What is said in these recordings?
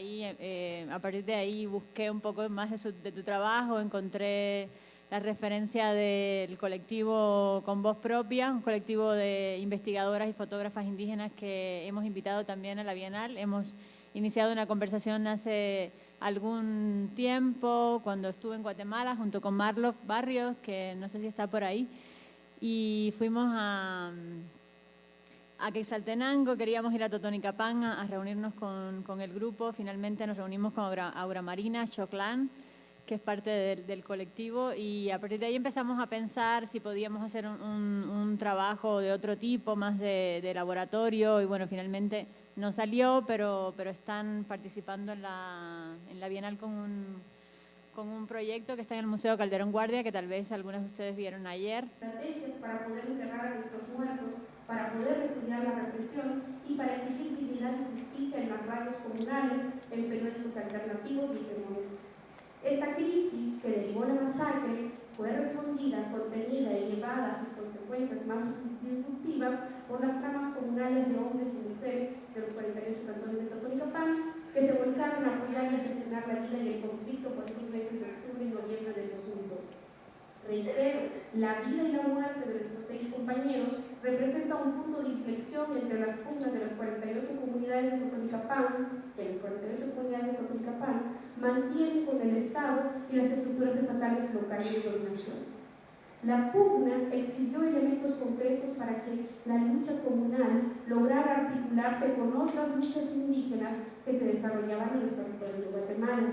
Ahí, eh, a partir de ahí busqué un poco más de, tu trabajo, encontré la referencia del colectivo Con Voz Propia, un colectivo de investigadoras y fotógrafas indígenas que hemos invitado también a la Bienal. Hemos iniciado una conversación hace algún tiempo, cuando estuve en Guatemala, junto con Marlof Barrios, que no sé si está por ahí, y fuimos a, a Quexaltenango, queríamos ir a Totonicapán a, a reunirnos con, con, el grupo, finalmente nos reunimos con Aura, Marina, Choclán, que es parte del, colectivo, y a partir de ahí empezamos a pensar si podíamos hacer un, un, trabajo de otro tipo, más de, de laboratorio, y bueno, finalmente no salió, pero, pero están participando en la, en la Bienal con un, con un proyecto que está en el Museo Calderón Guardia, que tal vez algunos de ustedes vieron ayer. Estrategias para poder enterrar a nuestros muertos, para poder repudiar la represión y para exigir dignidad y justicia en las radios comunales, en periódicos alternativos y hegemónicos. Esta crisis que derivó la masacre fue respondida, contenida y llevada a sus consecuencias más disruptivas por las tramas comunales de hombres y mujeres de los 48 cantones de Totonicapán, que se volcaron a apoyar y a gestionar la vida y el conflicto por esos meses de octubre y noviembre del 2002. Reitero, la vida y la muerte de nuestros seis compañeros representa un punto de inflexión entre las pugnas de las 48 comunidades de Totonicapán, que las 48 comunidades de Totonicapán mantienen con el Estado y las estructuras estatales locales de dominación. La pugna exigió elementos concretos para que la lucha comunal lograra articularse con otras luchas indígenas que se desarrollaban en los territorios de Guatemala.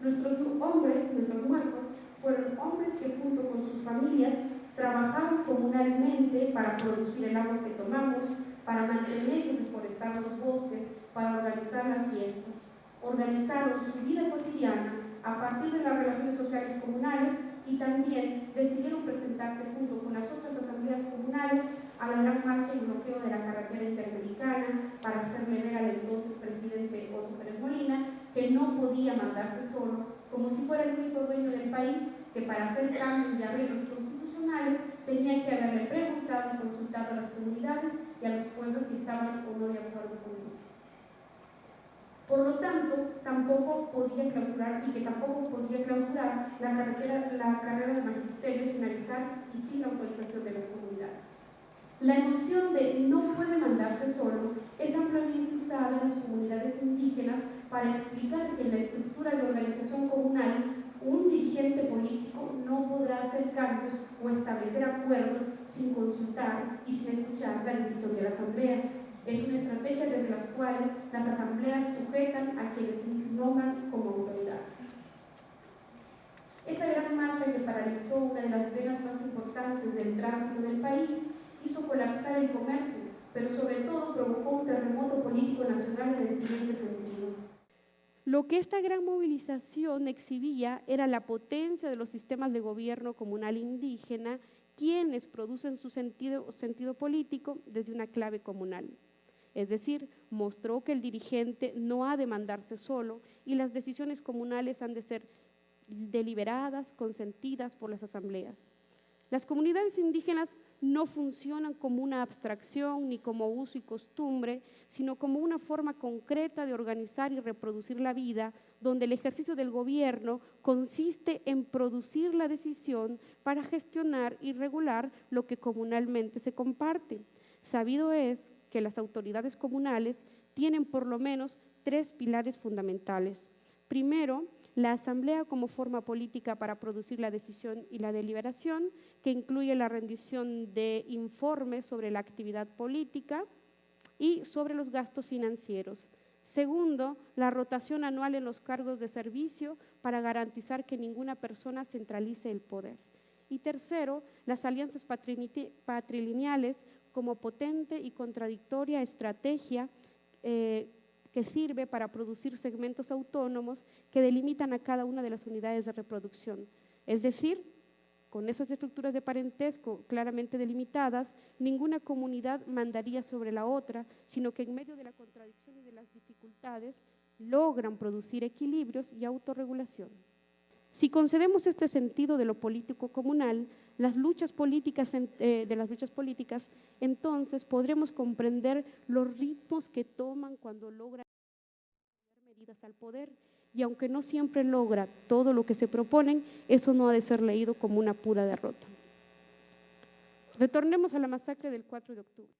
Nuestros hombres, nuestros muertos, fueron hombres que junto con sus familias trabajaron comunalmente para producir el agua que tomamos, para mantener y reforestar los bosques, para organizar las fiestas. Organizaron su vida cotidiana a partir de las relaciones sociales comunales y también decidieron presentarse junto con las otras asambleas comunales a la gran marcha y bloqueo de la carretera interamericana para hacerle ver al entonces presidente Otto Pérez Molina que no podía mandarse solo, como si fuera el único dueño del país, que para hacer cambios y arreglos constitucionales tenía que haberle preguntado y consultado a las comunidades y a los pueblos si estaban o no de acuerdo con él. Por lo tanto, tampoco podía clausurar y que tampoco podía clausurar la, carrera, la carrera de magisterio sin avisar y sin la autorización de las comunidades. La noción de no puede mandarse solo es ampliamente usada en las comunidades indígenas para explicar que en la estructura de organización comunal un dirigente político no podrá hacer cambios o establecer acuerdos sin consultar y sin escuchar la decisión de la Asamblea. Es una estrategia desde las cuales las asambleas sujetan a quienes nombran como autoridades. Esa gran marcha que paralizó una de las venas más importantes del tránsito del país hizo colapsar el comercio, pero sobre todo provocó un terremoto político nacional en el siguiente sentido. Lo que esta gran movilización exhibía era la potencia de los sistemas de gobierno comunal indígena, quienes producen su sentido, político desde una clave comunal. Es decir, mostró que el dirigente no ha de mandarse solo y las decisiones comunales han de ser deliberadas, consentidas por las asambleas. Las comunidades indígenas no funcionan como una abstracción ni como uso y costumbre, sino como una forma concreta de organizar y reproducir la vida, donde el ejercicio del gobierno consiste en producir la decisión para gestionar y regular lo que comunalmente se comparte. Sabido es que las autoridades comunales tienen por lo menos tres pilares fundamentales. Primero, la asamblea como forma política para producir la decisión y la deliberación, que incluye la rendición de informes sobre la actividad política y sobre los gastos financieros. Segundo, la rotación anual en los cargos de servicio para garantizar que ninguna persona centralice el poder. Y tercero, las alianzas patrilineales como potente y contradictoria estrategia eh, que sirve para producir segmentos autónomos que delimitan a cada una de las unidades de reproducción. Es decir, con esas estructuras de parentesco claramente delimitadas, ninguna comunidad mandaría sobre la otra, sino que en medio de la contradicción y de las dificultades logran producir equilibrios y autorregulación. Si concedemos este sentido de lo político comunal, las luchas políticas, eh, de las luchas políticas, entonces podremos comprender los ritmos que toman cuando logran medidas al poder y aunque no siempre logra todo lo que se proponen, eso no ha de ser leído como una pura derrota. Retornemos a la masacre del 4 de octubre.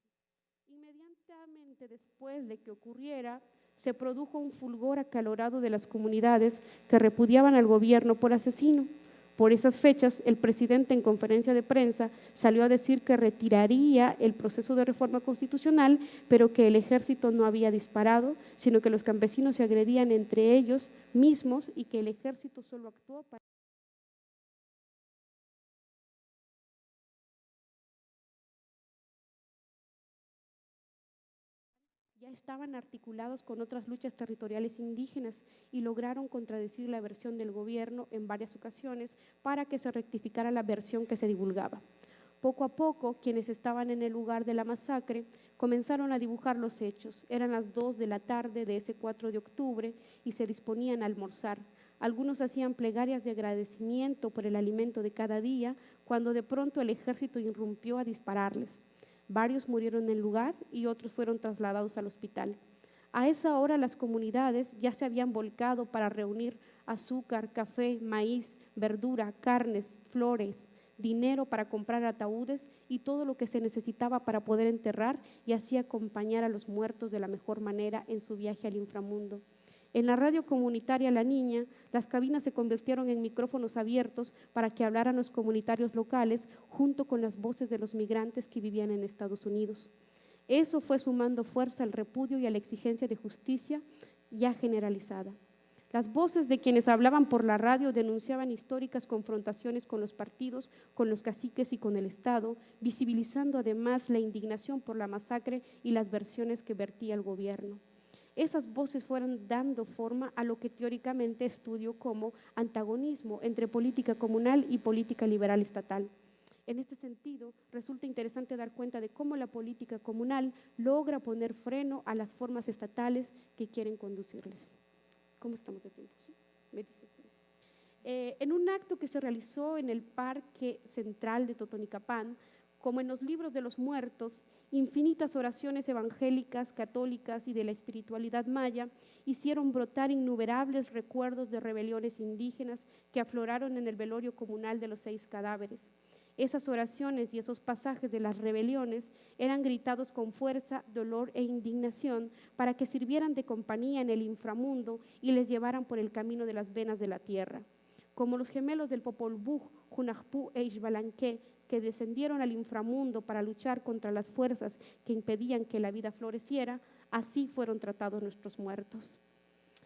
Inmediatamente después de que ocurriera, se produjo un fulgor acalorado de las comunidades que repudiaban al gobierno por asesino. Por esas fechas, el presidente en conferencia de prensa salió a decir que retiraría el proceso de reforma constitucional, pero que el ejército no había disparado, sino que los campesinos se agredían entre ellos mismos y que el ejército solo actuó para... estaban articulados con otras luchas territoriales indígenas y lograron contradecir la versión del gobierno en varias ocasiones para que se rectificara la versión que se divulgaba. Poco a poco, quienes estaban en el lugar de la masacre comenzaron a dibujar los hechos. Eran las dos de la tarde de ese 4 de octubre y se disponían a almorzar. Algunos hacían plegarias de agradecimiento por el alimento de cada día, cuando de pronto el ejército irrumpió a dispararles. Varios murieron en el lugar y otros fueron trasladados al hospital. A esa hora las comunidades ya se habían volcado para reunir azúcar, café, maíz, verdura, carnes, flores, dinero para comprar ataúdes y todo lo que se necesitaba para poder enterrar y así acompañar a los muertos de la mejor manera en su viaje al inframundo. En la radio comunitaria La Niña, las cabinas se convirtieron en micrófonos abiertos para que hablaran los comunitarios locales junto con las voces de los migrantes que vivían en Estados Unidos. Eso fue sumando fuerza al repudio y a la exigencia de justicia ya generalizada. Las voces de quienes hablaban por la radio denunciaban históricas confrontaciones con los partidos, con los caciques y con el Estado, visibilizando además la indignación por la masacre y las versiones que vertía el gobierno esas voces fueron dando forma a lo que teóricamente estudio como antagonismo entre política comunal y política liberal estatal. En este sentido, resulta interesante dar cuenta de cómo la política comunal logra poner freno a las formas estatales que quieren conducirles. ¿Cómo estamos de tiempo? Eh, en un acto que se realizó en el Parque Central de Totonicapán, como en los libros de los muertos, infinitas oraciones evangélicas, católicas y de la espiritualidad maya hicieron brotar innumerables recuerdos de rebeliones indígenas que afloraron en el velorio comunal de los seis cadáveres. Esas oraciones y esos pasajes de las rebeliones eran gritados con fuerza, dolor e indignación para que sirvieran de compañía en el inframundo y les llevaran por el camino de las venas de la tierra. Como los gemelos del Popol Vuh, Junajpú e Ixbalanqué, que descendieron al inframundo para luchar contra las fuerzas que impedían que la vida floreciera, así fueron tratados nuestros muertos.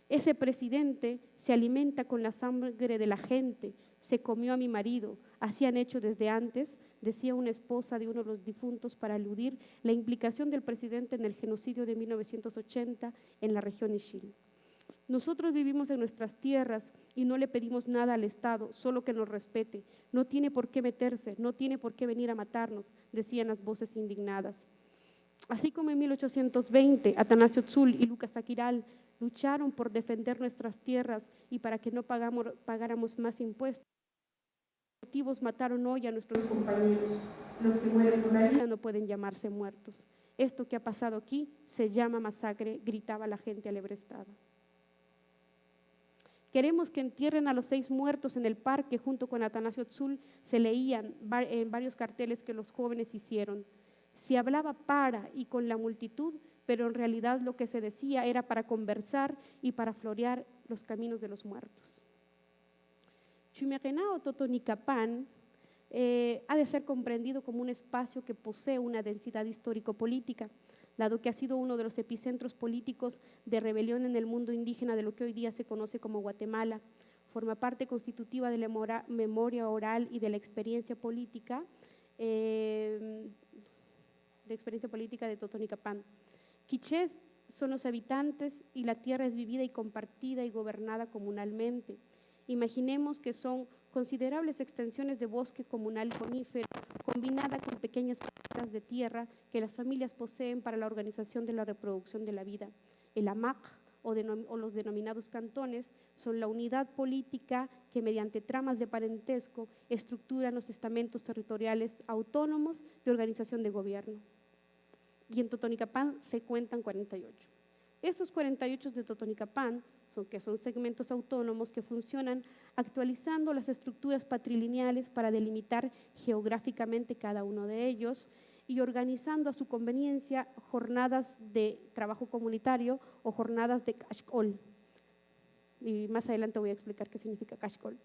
Ese presidente se alimenta con la sangre de la gente, se comió a mi marido, así han hecho desde antes, decía una esposa de uno de los difuntos para aludir la implicación del presidente en el genocidio de 1980 en la región Ishil. Nosotros vivimos en nuestras tierras y no le pedimos nada al Estado, solo que nos respete. No tiene por qué meterse, no tiene por qué venir a matarnos, decían las voces indignadas. Así como en 1820 Atanasio Tzul y Lucas Aquiral lucharon por defender nuestras tierras y para que no pagáramos más impuestos. Los motivos mataron hoy a nuestros compañeros. Los que mueren por la vida no pueden llamarse muertos. Esto que ha pasado aquí se llama masacre, gritaba la gente alebrestada. Queremos que entierren a los seis muertos en el parque junto con Atanasio Tzul. Se leían en varios carteles que los jóvenes hicieron. Se hablaba para y con la multitud, pero en realidad lo que se decía era para conversar y para florear los caminos de los muertos. o Totonicapán eh, ha de ser comprendido como un espacio que posee una densidad histórico-política dado que ha sido uno de los epicentros políticos de rebelión en el mundo indígena de lo que hoy día se conoce como Guatemala. Forma parte constitutiva de la memoria oral y de la experiencia política, eh, de experiencia política de. Quichés son los habitantes y la tierra es vivida y compartida y gobernada comunalmente. Imaginemos que son considerables extensiones de bosque comunal conífero, combinada con pequeñas parcelas de tierra que las familias poseen para la organización de la reproducción de la vida. El AMAC o, los denominados cantones son la unidad política que mediante tramas de parentesco estructuran los estamentos territoriales autónomos de organización de gobierno. Y en Totonicapán se cuentan 48. Esos 48 de Totonicapán, son, que son segmentos autónomos que funcionan actualizando las estructuras patrilineales para delimitar geográficamente cada uno de ellos y organizando a su conveniencia jornadas de trabajo comunitario o jornadas de cashcall. Y más adelante voy a explicar qué significa cashcall.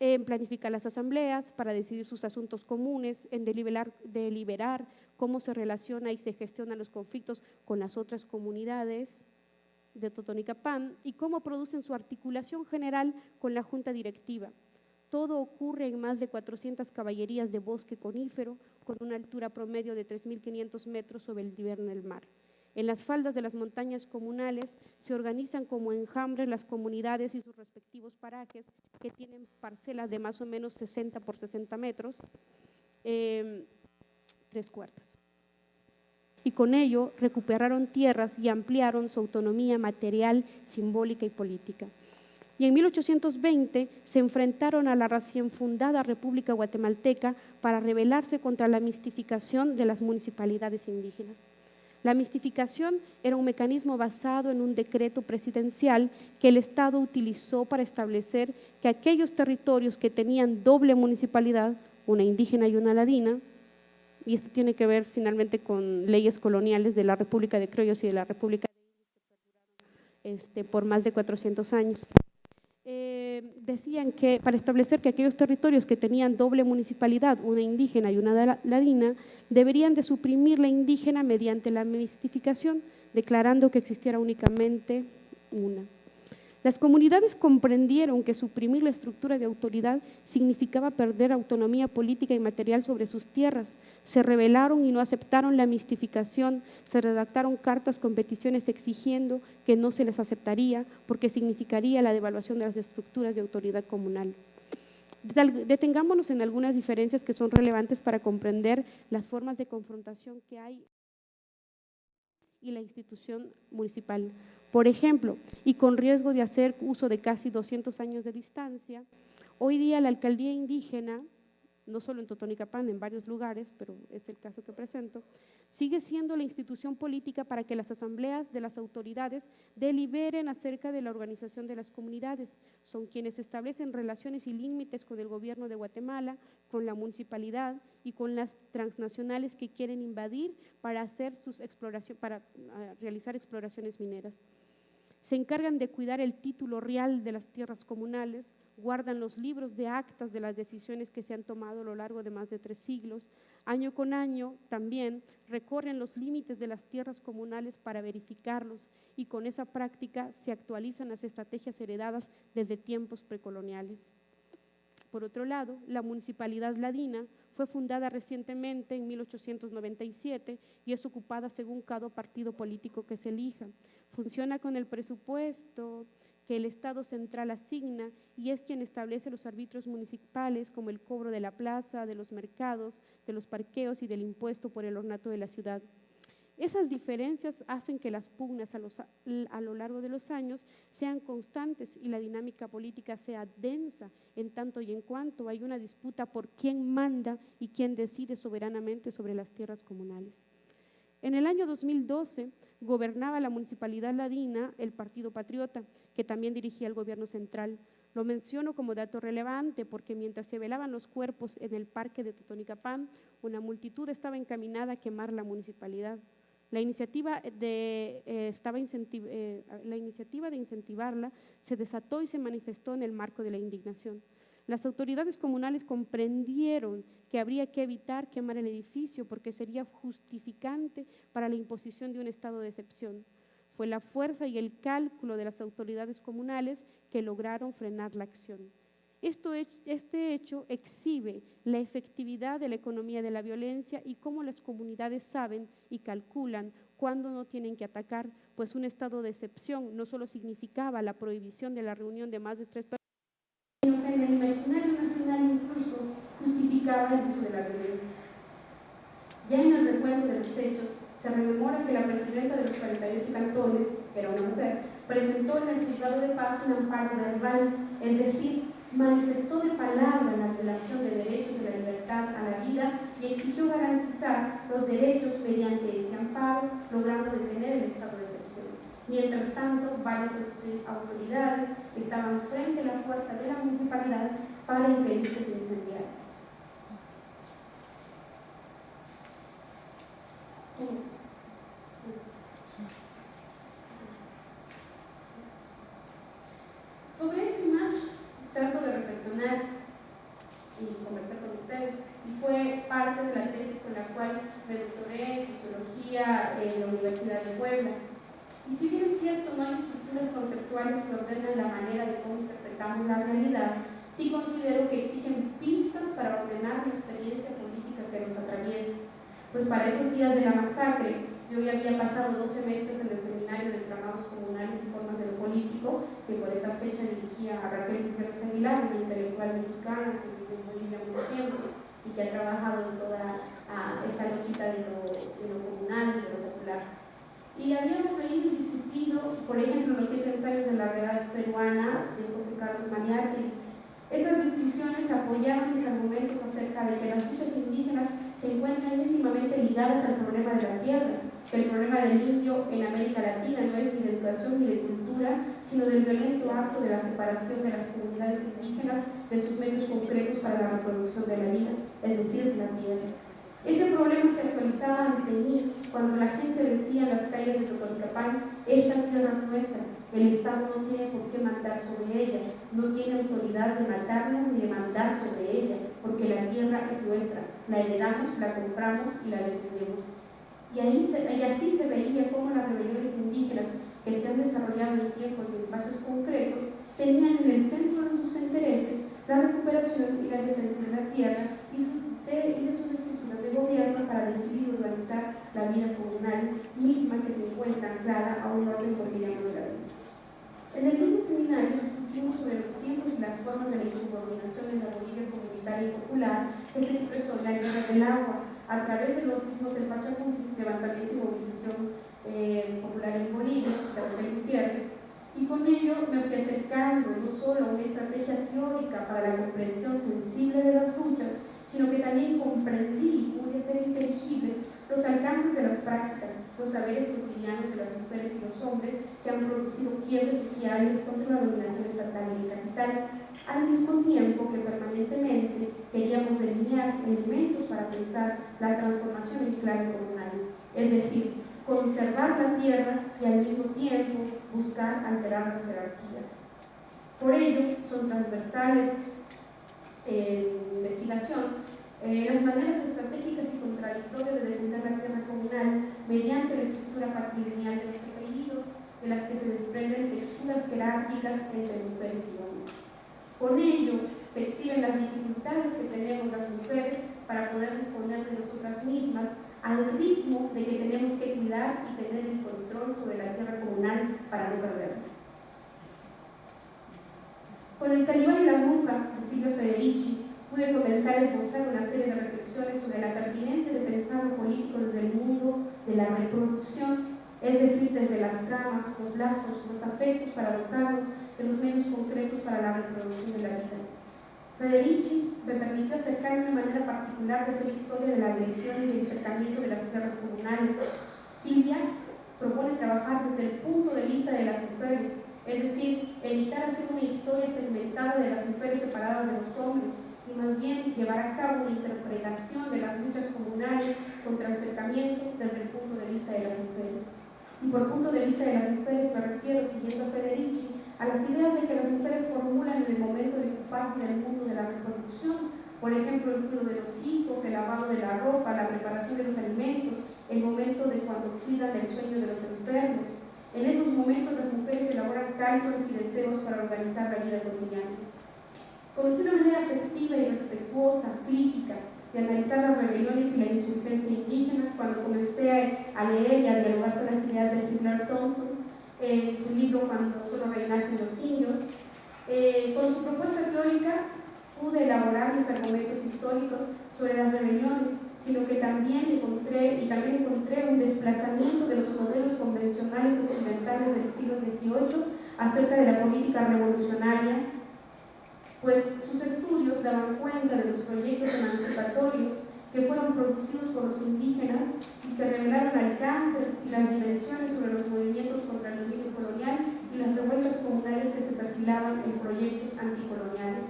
En planificar las asambleas para decidir sus asuntos comunes, en deliberar, deliberar cómo se relaciona y se gestionan los conflictos con las otras comunidades de Totonicapán y cómo producen su articulación general con la junta directiva. Todo ocurre en más de 400 caballerías de bosque conífero con una altura promedio de 3.500 metros sobre el nivel del mar. En las faldas de las montañas comunales se organizan como enjambres las comunidades y sus respectivos parajes que tienen parcelas de más o menos 60 por 60 metros, eh, tres cuartas y con ello recuperaron tierras y ampliaron su autonomía material, simbólica y política. Y en 1820 se enfrentaron a la recién fundada República Guatemalteca para rebelarse contra la mistificación de las municipalidades indígenas. La mistificación era un mecanismo basado en un decreto presidencial que el Estado utilizó para establecer que aquellos territorios que tenían doble municipalidad, una indígena y una ladina, y esto tiene que ver finalmente con leyes coloniales de la República de Criollos y de la República de este, por más de 400 años. Eh, decían que para establecer que aquellos territorios que tenían doble municipalidad, una indígena y una ladina, deberían de suprimir la indígena mediante la mistificación, declarando que existiera únicamente una. Las comunidades comprendieron que suprimir la estructura de autoridad significaba perder autonomía política y material sobre sus tierras. Se rebelaron y no aceptaron la mistificación. Se redactaron cartas con peticiones exigiendo que no se les aceptaría porque significaría la devaluación de las estructuras de autoridad comunal. Detengámonos en algunas diferencias que son relevantes para comprender las formas de confrontación que hay y la institución municipal. Por ejemplo, y con riesgo de hacer uso de casi 200 años de distancia, hoy día la alcaldía indígena, no solo en Totonicapán, en varios lugares, pero es el caso que presento, sigue siendo la institución política para que las asambleas de las autoridades deliberen acerca de la organización de las comunidades. Son quienes establecen relaciones y límites con el gobierno de Guatemala, con la municipalidad y con las transnacionales que quieren invadir para hacer sus exploraciones, para ah, realizar exploraciones mineras se encargan de cuidar el título real de las tierras comunales, guardan los libros de actas de las decisiones que se han tomado a lo largo de más de tres siglos. Año con año también recorren los límites de las tierras comunales para verificarlos y con esa práctica se actualizan las estrategias heredadas desde tiempos precoloniales. Por otro lado, la municipalidad ladina fue fundada recientemente en 1897 y es ocupada según cada partido político que se elija. Funciona con el presupuesto que el Estado central asigna y es quien establece los arbitrios municipales como el cobro de la plaza, de los mercados, de los parqueos y del impuesto por el ornato de la ciudad. Esas diferencias hacen que las pugnas a, a, lo largo de los años sean constantes y la dinámica política sea densa en tanto y en cuanto hay una disputa por quién manda y quién decide soberanamente sobre las tierras comunales. En el año 2012 gobernaba la municipalidad ladina el Partido Patriota, que también dirigía el gobierno central. Lo menciono como dato relevante porque mientras se velaban los cuerpos en el parque de Totonicapán, una multitud estaba encaminada a quemar la municipalidad. La iniciativa de, eh, eh, la iniciativa de incentivarla se desató y se manifestó en el marco de la indignación. Las autoridades comunales comprendieron que habría que evitar quemar el edificio porque sería justificante para la imposición de un estado de excepción. Fue la fuerza y el cálculo de las autoridades comunales que lograron frenar la acción. Este hecho exhibe la efectividad de la economía de la violencia y cómo las comunidades saben y calculan cuándo no tienen que atacar, pues un estado de excepción no solo significaba la prohibición de la reunión de más de tres personas, imaginario nacional incluso justificaba el uso de la violencia. Ya en el recuento de los hechos, se rememora que la presidenta de los 48 cantones, que era una mujer, presentó en el juzgado de paz un amparo de rival, es decir, manifestó de palabra la violación de derechos de la libertad a la vida y exigió garantizar los derechos mediante este amparo, logrando detener el estado de. Mientras tanto, varias autoridades estaban frente a la puerta de la municipalidad para impedir que se incendiara. Sobre esto y más, trato de reflexionar y conversar con ustedes. Y fue parte de la tesis con la cual me doctoré en Sociología en la Universidad de Puebla. Y si bien es cierto, no hay estructuras conceptuales que ordenen la manera de cómo interpretamos la realidad, sí considero que exigen pistas para ordenar la experiencia política que nos atraviesa pues para esos días de la masacre, yo ya había pasado dos semestres en el seminario de tramados comunales y formas de lo político, que por esa fecha dirigía a Raquel Gutiérrez Aguilar, una intelectual mexicana que vive en Bolivia mucho tiempo y que ha trabajado en toda esta loquita de lo, de lo comunal y de lo popular. Y habíamos leído y discutido, por ejemplo, los siete ensayos de la realidad peruana de José Carlos Maniati. Esas discusiones apoyaban mis argumentos acerca de que las luchas indígenas se encuentran íntimamente ligadas al problema de la tierra, que el problema del indio en América Latina no es ni de educación ni de cultura, sino del violento acto de la separación de las comunidades indígenas de sus medios concretos para la reproducción de la vida, es decir, la tierra. Se actualizaba ante mí cuando la gente decía en las calles de Totonicapán, esta tierra es nuestra, el Estado no tiene por qué mandar sobre ella, no tiene autoridad de matarla ni de mandar sobre ella, porque la tierra es nuestra, la heredamos, la compramos y la defendemos. Y, ahí y así se veía cómo las rebeliones indígenas que se han desarrollado en tiempos y espacios concretos tenían en el centro de sus intereses la recuperación y la defensa de la tierra y, de, y de sus gobierno para decidir y organizar la vida comunal misma que se encuentra anclada a un orden cotidiano de la vida. En el mismo seminario discutimos sobre los tiempos y las formas de la insubordinación en la Bolivia comunitaria y popular que se expresó en la guerra del agua a través de los mismos del Pachacuti, levantamiento y movilización eh, popular en Bolivia, de Rafael Gutiérrez, y con ello me fui acercando no solo a una estrategia teórica para la comprensión sensible de las luchas, sino que también comprendí y pude hacer inteligibles los alcances de las prácticas, los saberes cotidianos de las mujeres y los hombres que han producido quiebres sociales contra la dominación estatal y el capital, al mismo tiempo que permanentemente queríamos delinear elementos para pensar la transformación en clave comunal, es decir, conservar la tierra y al mismo tiempo buscar alterar las jerarquías. Por ello, son transversales en investigación eh, las maneras estratégicas y contradictorias de defender la tierra comunal mediante la estructura patrilineal de los apellidos, de las que se desprenden texturas jerárquicas entre mujeres y hombres. Con ello, se exhiben las dificultades que tenemos las mujeres para poder disponer de nosotras mismas al ritmo de que tenemos que cuidar y tener el control sobre la tierra comunal para no perderla. Con el Calibán y la Bruja de Silvia Federici pude comenzar a esbozar una serie de reflexiones sobre la pertinencia de pensar lo político desde el mundo de la reproducción, es decir, desde las tramas, los lazos, los afectos para dotarnos de los medios concretos para la reproducción de la vida. Federici me permitió acercarme de manera particular de hacer historia de la agresión y el acercamiento de las tierras comunales. Silvia propone trabajar desde el punto de vista de las mujeres, es decir, evitar hacer una historia segmentada de las mujeres separadas de los hombres, y más bien llevar a cabo una interpretación de las luchas comunales contra el acercamiento desde el punto de vista de las mujeres. Y por punto de vista de las mujeres me refiero, siguiendo a Federici, a las ideas de que las mujeres formulan en el momento de ocuparse del mundo de la reproducción, por ejemplo, el cuidado de los hijos, el lavado de la ropa, la preparación de los alimentos, el momento de cuando cuidan del sueño de los enfermos. En esos momentos las mujeres elaboran cálculos y deseos para organizar la vida cotidiana. Conocí una manera afectiva y respetuosa, crítica, de analizar las rebeliones y la insurgencia indígena cuando comencé a, leer y a dialogar con las ideas de Sinclair Thompson en su libro Cuando solo reinasen los indios. Eh, con su propuesta teórica pude elaborar mis argumentos históricos sobre las rebeliones, sino que también encontré, y también encontré un desplazamiento de los modelos convencionales occidentales del siglo XVIII acerca de la política revolucionaria pues sus estudios daban cuenta de los proyectos emancipatorios que fueron producidos por los indígenas y que revelaron alcances y las dimensiones sobre los movimientos contra el dominio perfilaban en proyectos anticoloniales.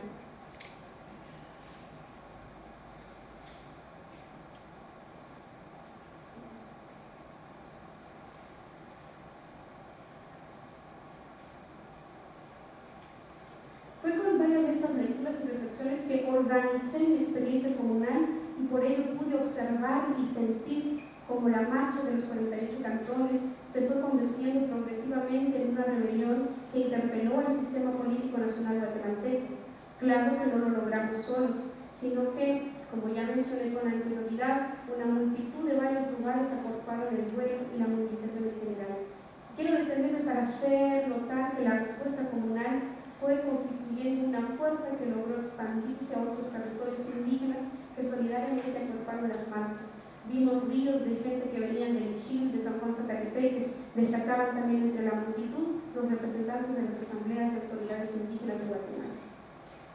Fue con varias de estas lecturas y reflexiones que organicé mi experiencia comunal y por ello pude observar y sentir como la marcha de los 48 cantones se fue convirtiendo progresivamente en una rebelión que interpeló al sistema político nacional guatemalteco. Claro que no lo logramos solos, sino que, como ya mencioné con anterioridad, una multitud de varios lugares aportaron el duelo y la movilización en general. Quiero detenerme para hacer notar que la respuesta comunal fue constituyendo una fuerza que logró expandirse a otros territorios indígenas que solidariamente acorparon las marchas Vimos ríos de gente que venían del Chile, de San Juan Zacatepeques, destacaban también entre la multitud los representantes de las asambleas de autoridades indígenas de Guatemala.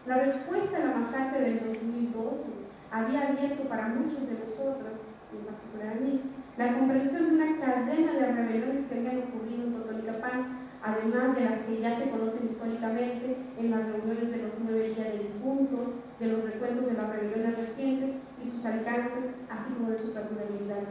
La respuesta a la masacre del 2012 había abierto para muchos de nosotros, en particular a mí, la comprensión de una cadena de rebeliones que habían ocurrido en Totonicapán, además de las que ya se conocen históricamente en las reuniones de los nueve días de difuntos, de los recuentos de las rebeliones recientes y sus alcances, así como de su perdurabilidad.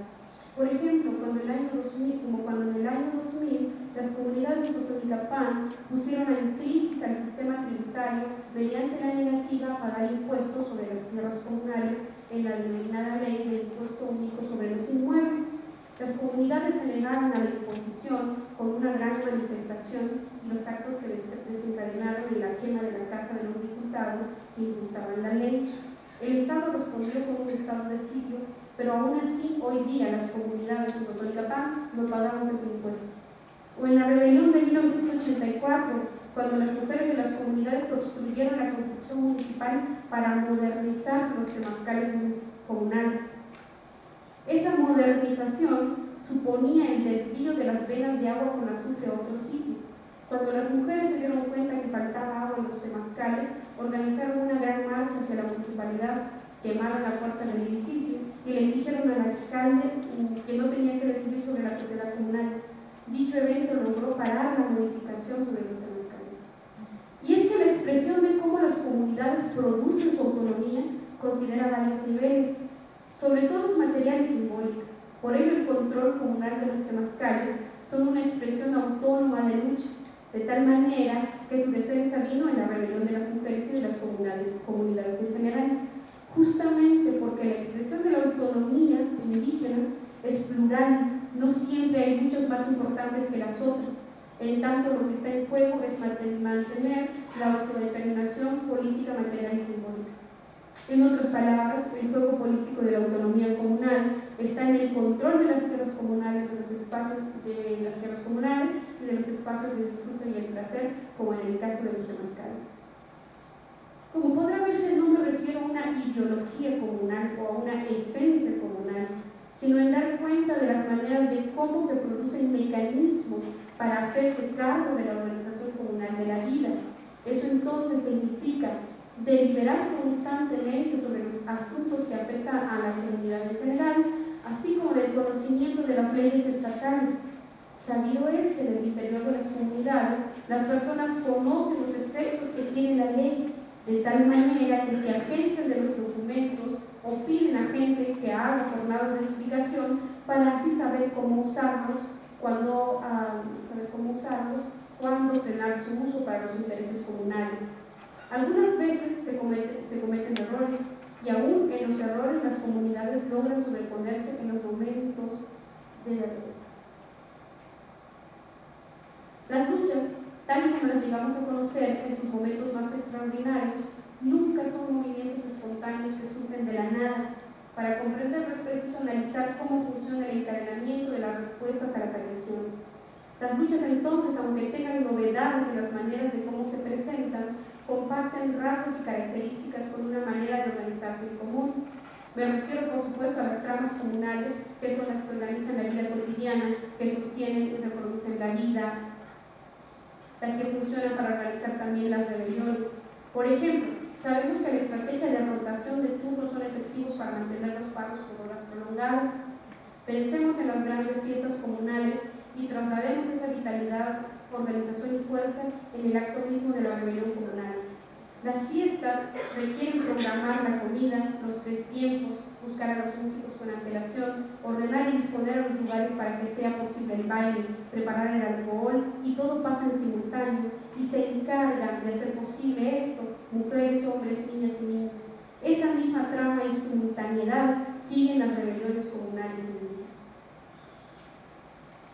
Por ejemplo, cuando el año 2000, como cuando en el año 2000 las comunidades de Totonicapán pusieron en crisis al sistema tributario mediante la negativa a pagar impuestos sobre las tierras comunales en la denominada ley del impuesto único sobre los inmuebles. Las comunidades se negaron a la imposición con una gran manifestación y los actos que desencadenaron en la quema de la Casa de los Diputados que impulsaban la ley. El Estado respondió con un estado de sitio, pero aún así hoy día las comunidades de Totonicapán no pagamos ese impuesto. O en la rebelión de 1984, cuando las mujeres de las comunidades obstruyeron la construcción municipal para modernizar los temazcales comunales. Esa modernización suponía el desvío de las venas de agua con azufre a otro sitio cuando las mujeres se dieron cuenta que faltaba agua en los temazcales, organizaron una gran marcha hacia la municipalidad, quemaron la puerta del edificio y le exigieron al alcalde que no tenía que decidir sobre la propiedad comunal. Dicho evento logró parar la modificación sobre los temazcales. Y es que la expresión de cómo las comunidades producen su autonomía considera varios niveles, sobre todo su material y simbólica. Por ello, el control comunal de los temazcales son una expresión autónoma de lucha de tal manera que su defensa vino en la rebelión de las mujeres y de las comunidades, comunidades en general, justamente porque la expresión de la autonomía indígena es plural, no siempre hay muchos más importantes que las otras, en tanto lo que está en juego es mantener la autodeterminación política, material y simbólica. En otras palabras, el juego político de la autonomía comunal está en el control de las tierras comunales, de los espacios de las tierras comunales y de los espacios de disfrute y el placer, como en el caso de los temazcales. Como podrá verse, no me refiero a una ideología comunal o a una esencia comunal, sino en dar cuenta de las maneras de cómo se producen mecanismos para hacerse cargo de la organización comunal de la vida. Eso entonces significa deliberar constantemente sobre los asuntos que afectan a la comunidad en general, así como el conocimiento de las leyes estatales. Sabido es que en el interior de las comunidades las personas conocen los efectos que tiene la ley, de tal manera que se agencian de los documentos o piden a gente que haga jornadas de explicación para así saber cómo usarlos, cuando, ah, saber cómo usarlos, cuándo frenar su uso para los intereses comunales. Algunas veces se cometen, errores y aún en los errores las comunidades logran sobreponerse en los momentos de derrota. Las luchas, tal y como las llegamos a conocer en sus momentos más extraordinarios, nunca son movimientos espontáneos que surgen de la nada. Para comprenderlo es preciso analizar cómo funciona el encadenamiento de las respuestas a las agresiones. Las luchas entonces, aunque tengan novedades en las maneras de cómo se presentan, comparten rasgos y características con una manera de organizarse en común. Me refiero, por supuesto, a las tramas comunales, que son las que organizan la vida cotidiana, que sostienen y reproducen la vida, las que funcionan para organizar también las rebeliones. Por ejemplo, sabemos que la estrategia de rotación de turnos son efectivos para mantener los pagos por horas prolongadas. Pensemos en las grandes fiestas comunales y traslademos esa vitalidad, organización y fuerza en el acto mismo de la reunión comunal. Las fiestas requieren programar la comida, los tres tiempos, buscar a los músicos con antelación, ordenar y disponer a los lugares para que sea posible el baile, preparar el alcohol y todo pasa en simultáneo y se encargan de hacer posible esto mujeres, hombres, niñas y niños. Esa misma trama y simultaneidad siguen las rebeliones comunales.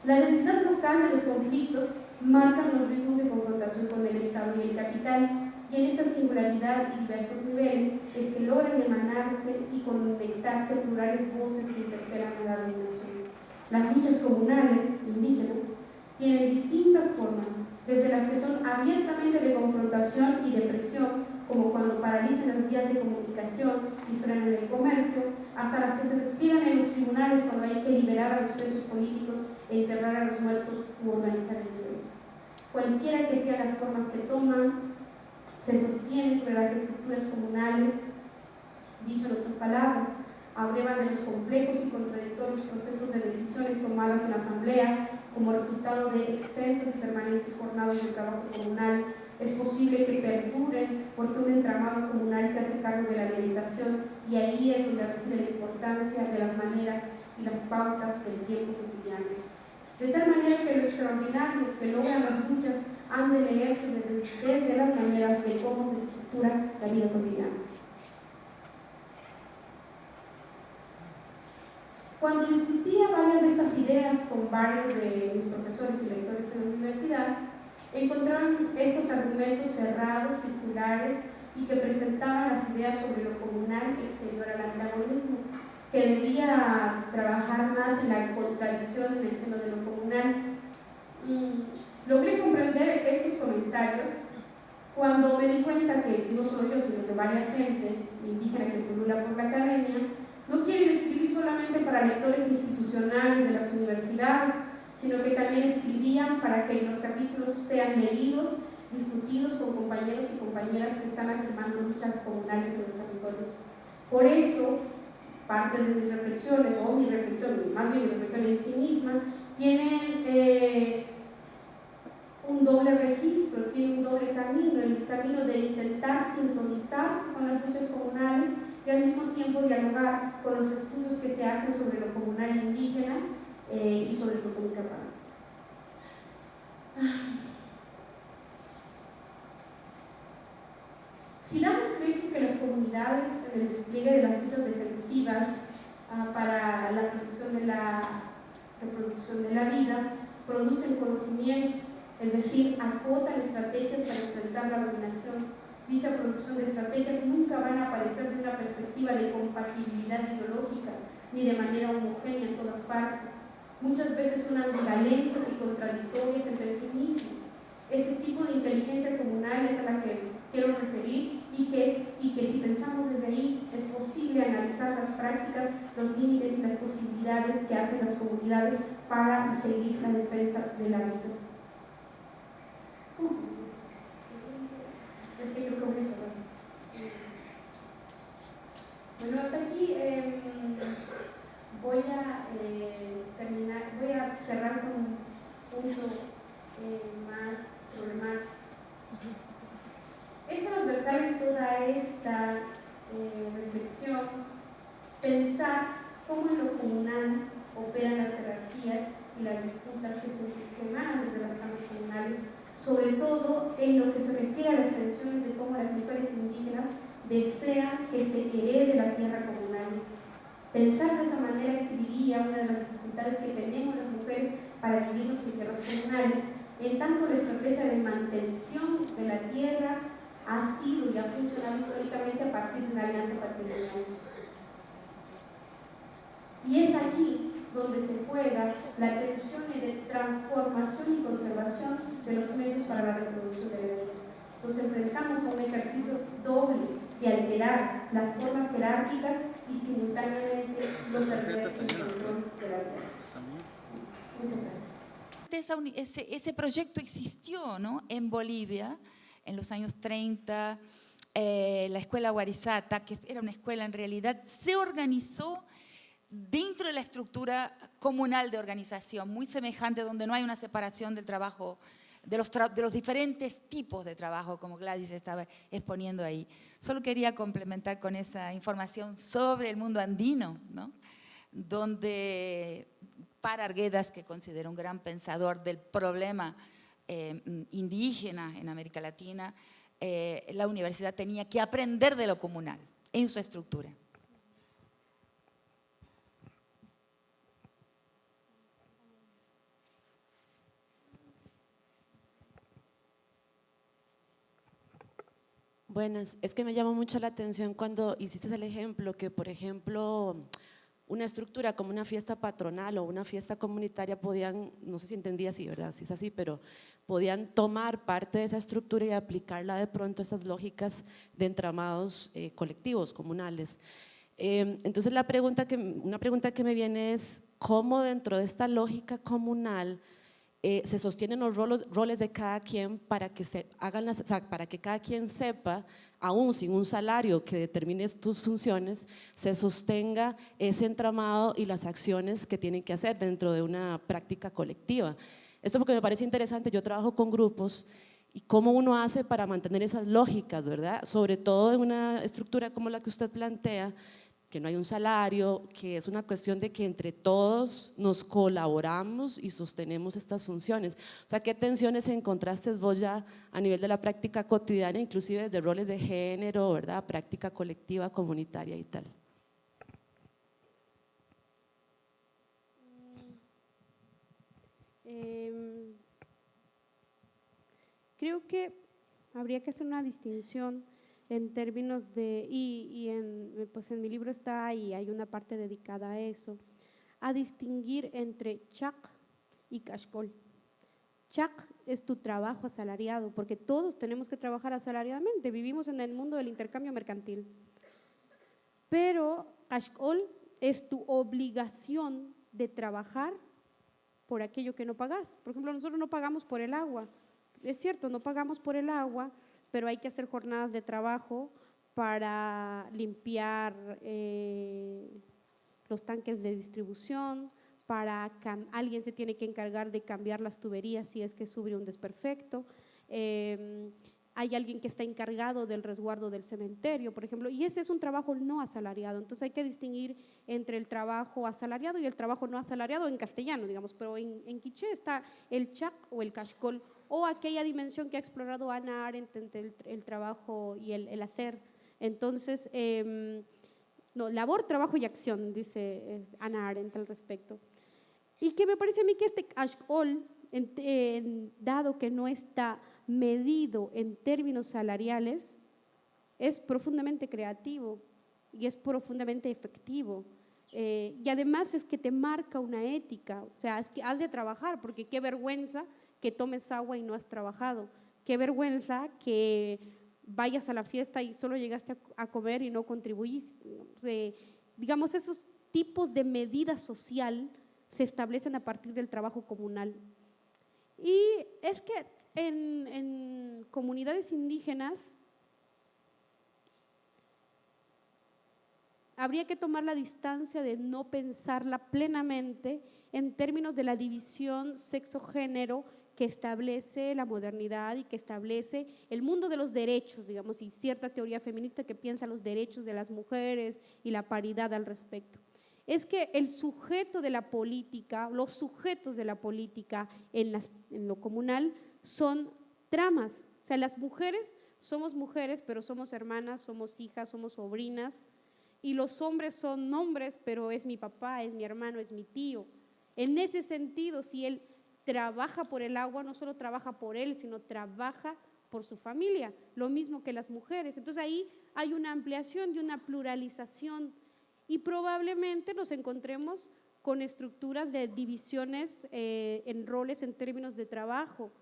La densidad local de los conflictos marcan los ritmos de confrontación con el Estado y el capital, en esa singularidad y diversos niveles es que logran emanarse y conectarse plurales voces que interpelan a la dominación. Las luchas comunales, indígenas, tienen distintas formas, desde las que son abiertamente de confrontación y de presión, como cuando paralizan las vías de comunicación y frenan el comercio, hasta las que se despliegan en los tribunales cuando hay que liberar a los presos políticos e enterrar a los muertos u organizar el. Cualquiera que sean las formas que toman, se sostienen sobre las estructuras comunales, dicho en otras palabras, abrevan de los complejos y contradictorios procesos de decisiones tomadas en la Asamblea como resultado de extensas y permanentes jornadas de trabajo comunal. Es posible que perduren porque un entramado comunal se hace cargo de la alimentación y ahí es donde reside la importancia de las maneras y las pautas del tiempo cotidiano. De tal manera que lo extraordinario que logran las luchas han de leerse desde, las maneras de cómo se estructura la vida cotidiana. Cuando discutía varias de estas ideas con varios de mis profesores y lectores en la universidad, encontraban estos argumentos cerrados, circulares y que presentaban las ideas sobre lo comunal exterior al antagonismo, que debía trabajar más en la contradicción en el seno de lo comunal. Y logré comprender estos comentarios cuando me di cuenta que no solo yo, sino que varias gente indígena que pulula por la academia, no quieren escribir solamente para lectores institucionales de las universidades, sino que también escribían para que los capítulos sean leídos, discutidos con compañeros y compañeras que están afirmando luchas comunales en los territorios. Por eso, parte de mis reflexiones, o mi reflexión, más bien mi reflexión en sí misma, tiene eh, un doble registro, tiene un doble camino, el camino de intentar sintonizar con las luchas comunales y al mismo tiempo dialogar con los estudios que se hacen sobre lo comunal indígena eh, y sobre lo comunicapán. Si damos crédito que las comunidades en el despliegue de las luchas defensivas ah, para la protección de la reproducción de la vida producen conocimiento, es decir, acotan estrategias para enfrentar la dominación Dicha producción de estrategias nunca van a aparecer desde una perspectiva de compatibilidad ideológica ni de manera homogénea en todas partes. Muchas veces son ambivalentes y contradictorias entre sí mismos. Ese tipo de inteligencia comunal es a la que quiero referir y que, y que si pensamos desde ahí es posible analizar las prácticas, los límites y las posibilidades que hacen las comunidades para seguir la defensa de la vida. Bueno, hasta aquí em, voy a eh, terminar, voy a cerrar con un punto eh, más problemático. Es transversal en toda esta eh, reflexión pensar cómo en lo comunal operan las jerarquías y las disputas que se emanan desde las cámaras comunales sobre todo en lo que se refiere a las tensiones de cómo las mujeres indígenas desean que se herede la tierra comunal. Pensar de esa manera escribiría una de las dificultades que tenemos las mujeres para vivirnos en tierras comunales, en tanto la estrategia de mantención de la tierra ha sido y ha funcionado históricamente a partir de una alianza patrimonial. Y es aquí donde se juega la tensión de transformación y conservación de los medios para la reproducción de la vida. Nos enfrentamos a un ejercicio doble de alterar las formas jerárquicas y simultáneamente los control de la vida. Muchas gracias. Ese, ese, proyecto existió ¿no? en Bolivia en los años 30, eh, la escuela Guarizata, que era una escuela en realidad, se organizó dentro de la estructura comunal de organización, muy semejante, donde no hay una separación del trabajo de los, de los diferentes tipos de trabajo, como Gladys estaba exponiendo ahí. Solo quería complementar con esa información sobre el mundo andino, ¿no? donde para Arguedas, que considero un gran pensador del problema eh, indígena en América Latina, eh, la universidad tenía que aprender de lo comunal en su estructura. Buenas, es que me llamó mucho la atención cuando hiciste el ejemplo que, por ejemplo, una estructura como una fiesta patronal o una fiesta comunitaria podían, no sé si entendía así, ¿verdad? Si es así, pero podían tomar parte de esa estructura y aplicarla de pronto a estas lógicas de entramados eh, colectivos, comunales. Em, entonces, la pregunta que, una pregunta que me viene es, ¿cómo dentro de esta lógica comunal eh, se sostienen los roles, de cada quien para que, se hagan las, para que cada quien sepa, aún sin un salario que determine tus funciones, se sostenga ese entramado y las acciones que tienen que hacer dentro de una práctica colectiva. Esto porque me parece interesante, yo trabajo con grupos y cómo uno hace para mantener esas lógicas, ¿verdad? Sobre todo en una estructura como la que usted plantea, que no hay un salario, que es una cuestión de que entre todos nos colaboramos y sostenemos estas funciones. O sea, ¿qué tensiones encontraste vos ya a nivel de la práctica cotidiana, inclusive desde roles de género, verdad, práctica colectiva, comunitaria y tal? Em, creo que habría que hacer una distinción en términos de, y, en, pues en mi libro está ahí, hay una parte dedicada a eso, a distinguir entre chak y kashkol. Chak es tu trabajo asalariado, porque todos tenemos que trabajar asalariadamente, vivimos en el mundo del intercambio mercantil. Pero kashkol es tu obligación de trabajar por aquello que no pagas. Por ejemplo, nosotros no pagamos por el agua. Es cierto, no pagamos por el agua, pero hay que hacer jornadas de trabajo para limpiar eh, los tanques de distribución, para alguien se tiene que encargar de cambiar las tuberías si es que sube un desperfecto. Em, hay alguien que está encargado del resguardo del cementerio, por ejemplo, y ese es un trabajo no asalariado. Entonces hay que distinguir entre el trabajo asalariado y el trabajo no asalariado en castellano, digamos, pero en, en quiché está el chac o el cashcol o aquella dimensión que ha explorado Ana Arendt entre el, trabajo y el, hacer. Entonces, em, no, labor, trabajo y acción, dice eh, Ana Arendt al respecto. Y que me parece a mí que este Ashkol, dado que no está medido en términos salariales, es profundamente creativo y es profundamente efectivo. Eh, y además es que te marca una ética, o sea, has de trabajar, porque qué vergüenza que tomes agua y no has trabajado. Qué vergüenza que vayas a la fiesta y solo llegaste a, comer y no contribuiste. digamos, esos tipos de medida social se establecen a partir del trabajo comunal. Y es que en comunidades indígenas habría que tomar la distancia de no pensarla plenamente en términos de la división sexo-género que establece la modernidad y que establece el mundo de los derechos, digamos, y cierta teoría feminista que piensa los derechos de las mujeres y la paridad al respecto. Es que el sujeto de la política, los sujetos de la política en, lo comunal son tramas. O sea, las mujeres somos mujeres, pero somos hermanas, somos hijas, somos sobrinas, y los hombres son hombres, pero es mi papá, es mi hermano, es mi tío. En ese sentido, si él trabaja por el agua, no solo trabaja por él, sino trabaja por su familia, lo mismo que las mujeres. Entonces ahí hay una ampliación y una pluralización y probablemente nos encontremos con estructuras de divisiones eh, en roles en términos de trabajo,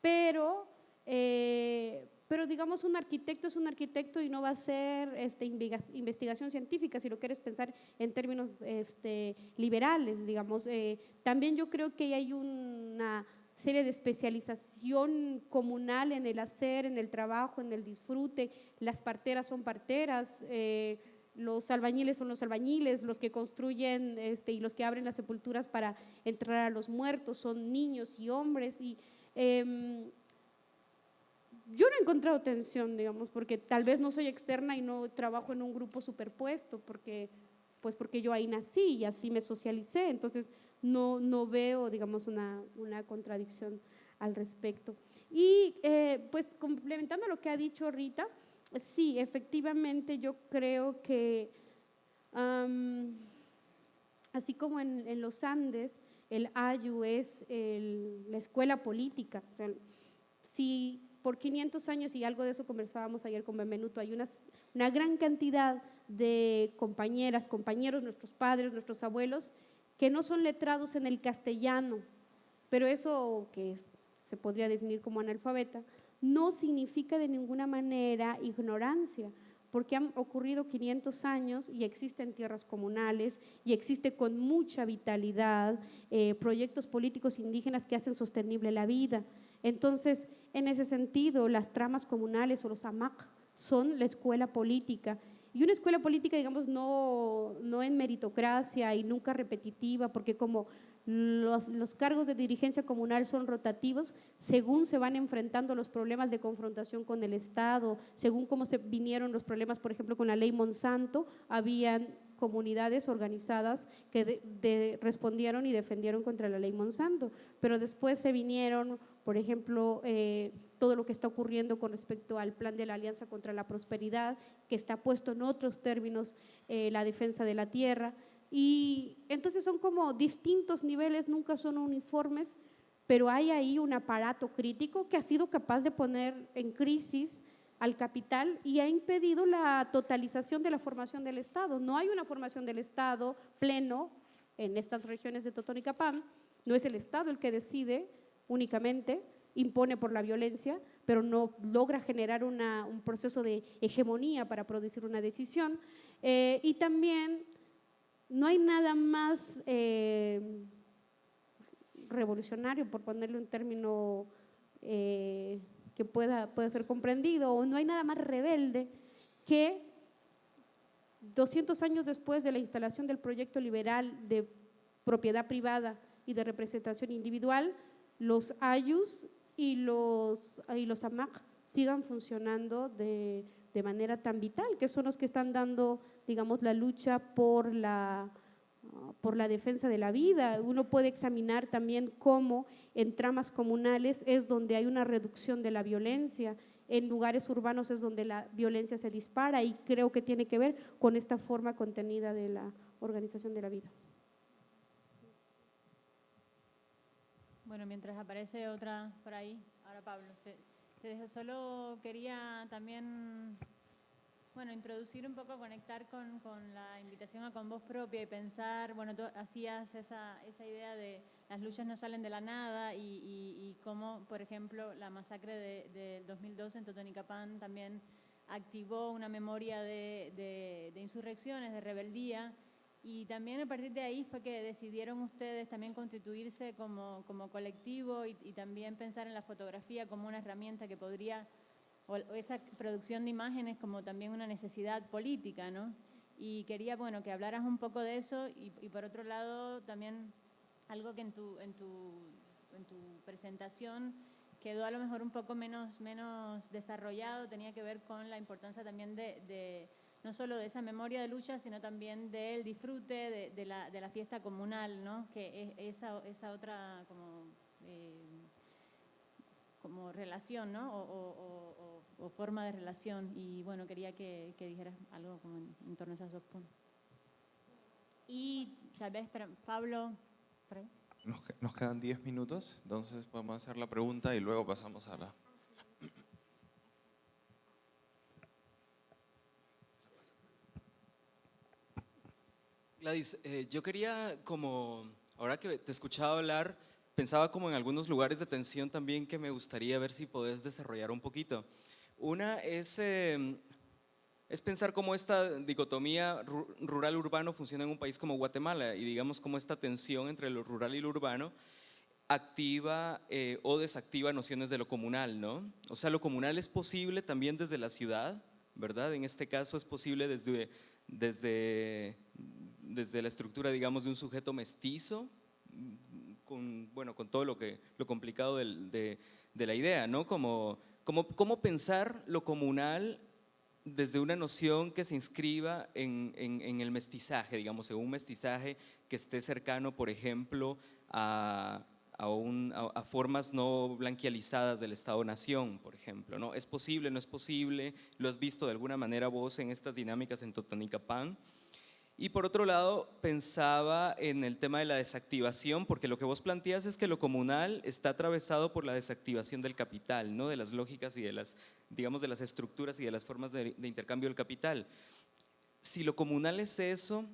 pero, eh, pero digamos un arquitecto es un arquitecto y no va a ser este, investigación científica, si lo quieres pensar en términos este, liberales, digamos. Eh, también yo creo que hay una serie de especialización comunal en el hacer, en el trabajo, en el disfrute. Las parteras son parteras, eh, los albañiles son los albañiles, los que construyen este, y los que abren las sepulturas para entrar a los muertos son niños y hombres y Em, yo no he encontrado tensión, digamos, porque tal vez no soy externa y no trabajo en un grupo superpuesto, porque, pues porque yo ahí nací y así me socialicé, entonces no, no veo, digamos, una, una contradicción al respecto. Y eh, pues complementando lo que ha dicho Rita, sí, efectivamente yo creo que así como en, los Andes, el AYU es la escuela política. si por 500 años, y algo de eso conversábamos ayer con Benvenuto, hay una, una gran cantidad de compañeras, compañeros, nuestros padres, nuestros abuelos, que no son letrados en el castellano, pero eso que se podría definir como analfabeta, no significa de ninguna manera ignorancia, porque han ocurrido 500 años y existen tierras comunales y existe con mucha vitalidad eh, proyectos políticos indígenas que hacen sostenible la vida. Entonces, en ese sentido, las tramas comunales o los AMAC son la escuela política. Y una escuela política, digamos, no, no en meritocracia y nunca repetitiva, porque como los, cargos de dirigencia comunal son rotativos según se van enfrentando los problemas de confrontación con el Estado, según cómo se vinieron los problemas, por ejemplo, con la ley Monsanto, habían comunidades organizadas que respondieron y defendieron contra la ley Monsanto, pero después se vinieron, por ejemplo, eh, todo lo que está ocurriendo con respecto al plan de la Alianza contra la Prosperidad, que está puesto en otros términos eh, la defensa de la tierra, y entonces son como distintos niveles, nunca son uniformes, pero hay ahí un aparato crítico que ha sido capaz de poner en crisis al capital y ha impedido la totalización de la formación del Estado. No hay una formación del Estado pleno en estas regiones de Totonicapán, no es el Estado el que decide únicamente, impone por la violencia, pero no logra generar un proceso de hegemonía para producir una decisión. Eh, y también no hay nada más eh, revolucionario, por ponerle un término eh, que pueda, pueda ser comprendido, o no hay nada más rebelde que 200 años después de la instalación del proyecto liberal de propiedad privada y de representación individual, los ayus y los, y los AMAC sigan funcionando de de manera tan vital, que son los que están dando, digamos, la lucha por la, por la defensa de la vida. Uno puede examinar también cómo en tramas comunales es donde hay una reducción de la violencia, en lugares urbanos es donde la violencia se dispara y creo que tiene que ver con esta forma contenida de la organización de la vida. Bueno, mientras aparece otra por ahí, ahora Pablo, Solo quería también, bueno, introducir un poco, conectar con, la invitación a con voz propia y pensar, bueno, tú hacías esa, esa idea de las luchas no salen de la nada y, cómo, por ejemplo, la masacre del de 2012 en Totonicapán también activó una memoria de, de insurrecciones, de rebeldía, y también a partir de ahí fue que decidieron ustedes también constituirse como, como colectivo y, también pensar en la fotografía como una herramienta que podría, o, esa producción de imágenes como también una necesidad política, ¿no? Y quería, bueno, que hablaras un poco de eso y, por otro lado también algo que en tu, en tu, en tu presentación quedó a lo mejor un poco menos, menos desarrollado, tenía que ver con la importancia también de no solo de esa memoria de lucha, sino también del disfrute de, la, de la, fiesta comunal, ¿no? que es esa, esa otra como, eh, como relación ¿no? o, forma de relación. Y bueno, quería que, dijeras algo en, torno a esos dos puntos. Y tal vez, Pablo, Nos, nos quedan 10 minutos, entonces podemos hacer la pregunta y luego pasamos a la... Gladys, eh, yo quería como, ahora que te escuchaba hablar, pensaba como en algunos lugares de tensión también que me gustaría ver si podés desarrollar un poquito. Una es, em, es pensar cómo esta dicotomía rural-urbano funciona en un país como Guatemala y digamos cómo esta tensión entre lo rural y lo urbano activa eh, o desactiva nociones de lo comunal, ¿no? O sea, lo comunal es posible también desde la ciudad, ¿verdad? En este caso es posible desde, desde desde la estructura, digamos, de un sujeto mestizo, con, bueno, con todo lo, que, lo complicado de, la idea, ¿no? Como, como, cómo pensar lo comunal desde una noción que se inscriba en, en, el mestizaje, digamos, en un mestizaje que esté cercano, por ejemplo, a, a, formas no blanquializadas del Estado-Nación, por ejemplo. ¿no? ¿Es posible, no es posible? ¿Lo has visto de alguna manera vos en estas dinámicas en Totonicapán? Y por otro lado, pensaba en el tema de la desactivación, porque lo que vos planteas es que lo comunal está atravesado por la desactivación del capital, ¿no? de las lógicas y de las, digamos, de las estructuras y de las formas de, intercambio del capital. Si lo comunal es eso,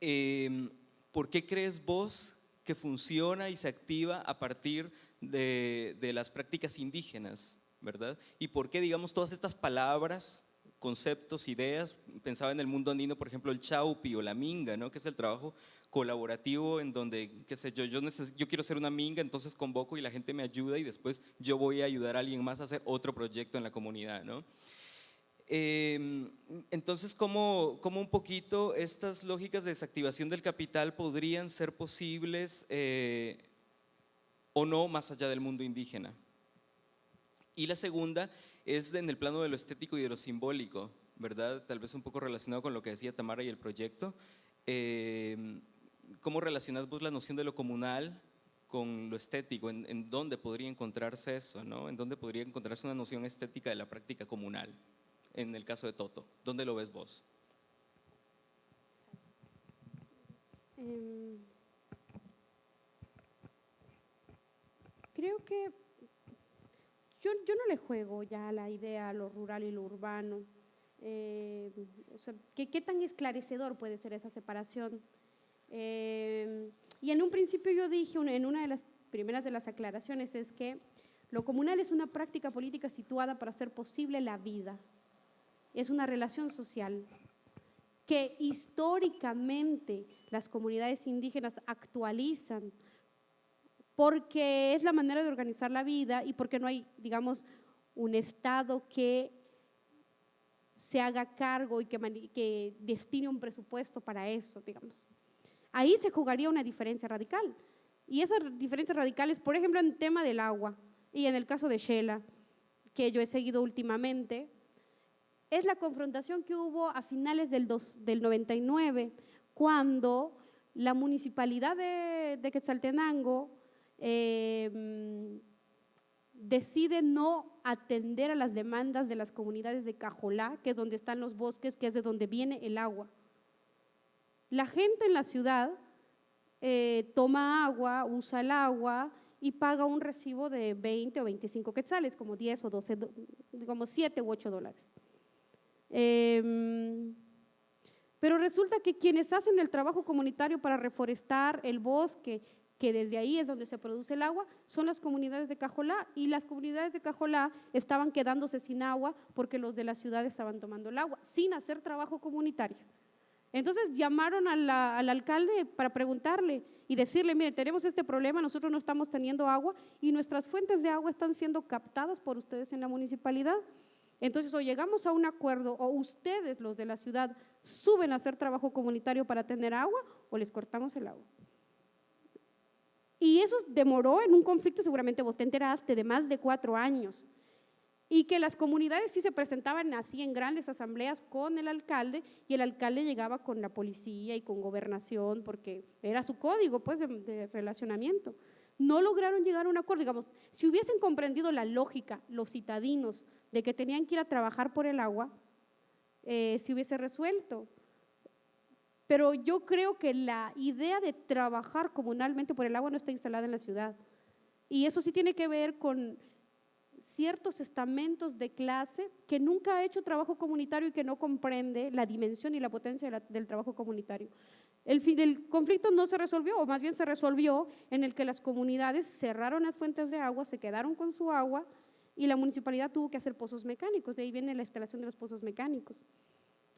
em, ¿por qué crees vos que funciona y se activa a partir de, de las prácticas indígenas? ¿verdad? ¿Y por qué, digamos, todas estas palabras conceptos, ideas. Pensaba en el mundo andino, por ejemplo, el chaupi o la minga, ¿no? que es el trabajo colaborativo en donde, qué sé yo, yo, quiero ser una minga, entonces convoco y la gente me ayuda y después yo voy a ayudar a alguien más a hacer otro proyecto en la comunidad. ¿no? Em, entonces, ¿cómo, ¿cómo, un poquito estas lógicas de desactivación del capital podrían ser posibles eh, o no más allá del mundo indígena? Y la segunda es en el plano de lo estético y de lo simbólico, ¿verdad? Tal vez un poco relacionado con lo que decía Tamara y el proyecto. Eh, ¿Cómo relacionas vos la noción de lo comunal con lo estético? ¿En, dónde podría encontrarse eso? ¿no? ¿En dónde podría encontrarse una noción estética de la práctica comunal? En el caso de Toto, ¿dónde lo ves vos? Em, creo que yo, no le juego ya la idea a lo rural y lo urbano. Eh, ¿qué, tan esclarecedor puede ser esa separación? Eh, y en un principio yo dije, en una de las primeras de las aclaraciones, es que lo comunal es una práctica política situada para hacer posible la vida. Es una relación social que históricamente las comunidades indígenas actualizan porque es la manera de organizar la vida y porque no hay, digamos, un Estado que se haga cargo y que, destine un presupuesto para eso, digamos. Ahí se jugaría una diferencia radical. Y esas diferencias radicales, por ejemplo, en el tema del agua y en el caso de Shela, que yo he seguido últimamente, es la confrontación que hubo a finales del, del 99, cuando la municipalidad de, de Quetzaltenango Em, decide no atender a las demandas de las comunidades de Cajolá, que es donde están los bosques, que es de donde viene el agua. La gente en la ciudad eh, toma agua, usa el agua y paga un recibo de 20 o 25 quetzales, como 10 o 12, como 7 u 8 dólares. Em, pero resulta que quienes hacen el trabajo comunitario para reforestar el bosque que desde ahí es donde se produce el agua, son las comunidades de Cajolá y las comunidades de Cajolá estaban quedándose sin agua porque los de la ciudad estaban tomando el agua, sin hacer trabajo comunitario. Entonces llamaron al alcalde para preguntarle y decirle, mire, tenemos este problema, nosotros no estamos teniendo agua y nuestras fuentes de agua están siendo captadas por ustedes en la municipalidad. Entonces, o llegamos a un acuerdo, o ustedes, los de la ciudad, suben a hacer trabajo comunitario para tener agua, o les cortamos el agua. Y eso demoró en un conflicto, seguramente vos te enteraste, de más de cuatro años. Y que las comunidades sí se presentaban así en grandes asambleas con el alcalde y el alcalde llegaba con la policía y con gobernación porque era su código pues, de, relacionamiento. No lograron llegar a un acuerdo. Digamos, si hubiesen comprendido la lógica, los citadinos, de que tenían que ir a trabajar por el agua, eh, se hubiese resuelto. Pero yo creo que la idea de trabajar comunalmente por el agua no está instalada en la ciudad. Y eso sí tiene que ver con ciertos estamentos de clase que nunca ha hecho trabajo comunitario y que no comprende la dimensión y la potencia del trabajo comunitario. El, el conflicto no se resolvió, o más bien se resolvió en el que las comunidades cerraron las fuentes de agua, se quedaron con su agua y la municipalidad tuvo que hacer pozos mecánicos, de ahí viene la instalación de los pozos mecánicos.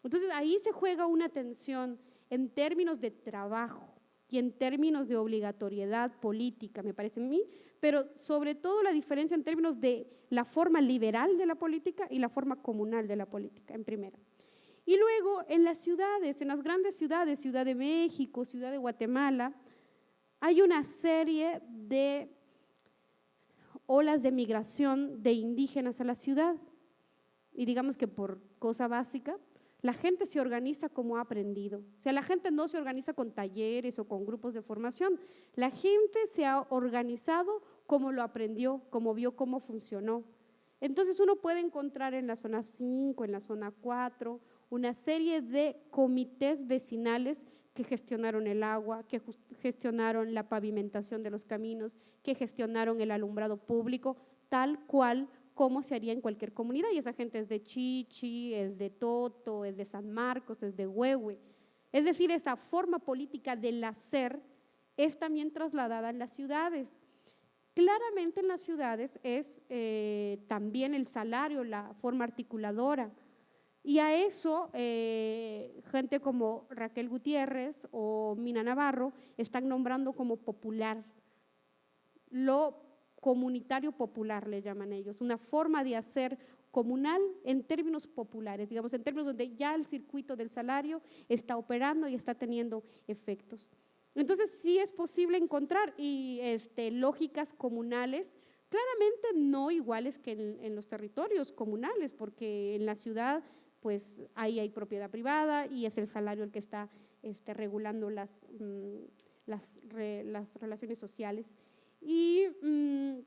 Entonces ahí se juega una tensión en términos de trabajo y en términos de obligatoriedad política, me parece a mí, pero sobre todo la diferencia en términos de la forma liberal de la política y la forma comunal de la política, en primera. Y luego en las ciudades, en las grandes ciudades, Ciudad de México, Ciudad de Guatemala, hay una serie de olas de migración de indígenas a la ciudad. Y digamos que por cosa básica, la gente se organiza como ha aprendido. O sea, la gente no se organiza con talleres o con grupos de formación. La gente se ha organizado como lo aprendió, como vio cómo funcionó. Entonces uno puede encontrar en la zona 5, en la zona 4, una serie de comités vecinales que gestionaron el agua, que gestionaron la pavimentación de los caminos, que gestionaron el alumbrado público, tal cual como se haría en cualquier comunidad. Y esa gente es de Chichi, es de Toto, es de San Marcos, es de Huehue. Es decir, esa forma política del hacer es también trasladada en las ciudades. Claramente en las ciudades es eh, también el salario la forma articuladora. Y a eso eh, gente como Raquel Gutiérrez o Mina Navarro están nombrando como popular. Lo comunitario popular le llaman ellos, una forma de hacer comunal en términos populares, digamos, en términos donde ya el circuito del salario está operando y está teniendo efectos. Entonces sí es posible encontrar y, este, lógicas comunales, claramente no iguales que en, los territorios comunales, porque en la ciudad pues ahí hay propiedad privada y es el salario el que está este, regulando las, mm, las, las, relaciones sociales. Y mm,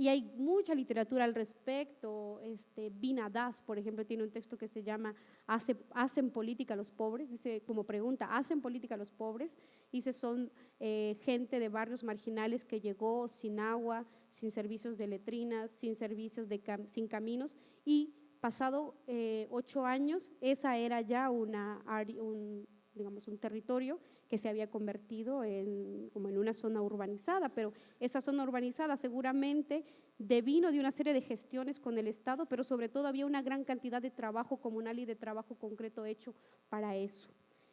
y hay mucha literatura al respecto. Este, Binadas, por ejemplo, tiene un texto que se llama ¿Hacen política los pobres? Dice como pregunta, ¿hacen política los pobres? Dice, son eh, gente de barrios marginales que llegó sin agua, sin servicios de letrinas, sin servicios de sin caminos y pasado eh, ocho años, esa era ya una, un, digamos, un territorio que se había convertido en, como en una zona urbanizada, pero esa zona urbanizada seguramente devino de una serie de gestiones con el Estado, pero sobre todo había una gran cantidad de trabajo comunal y de trabajo concreto hecho para eso.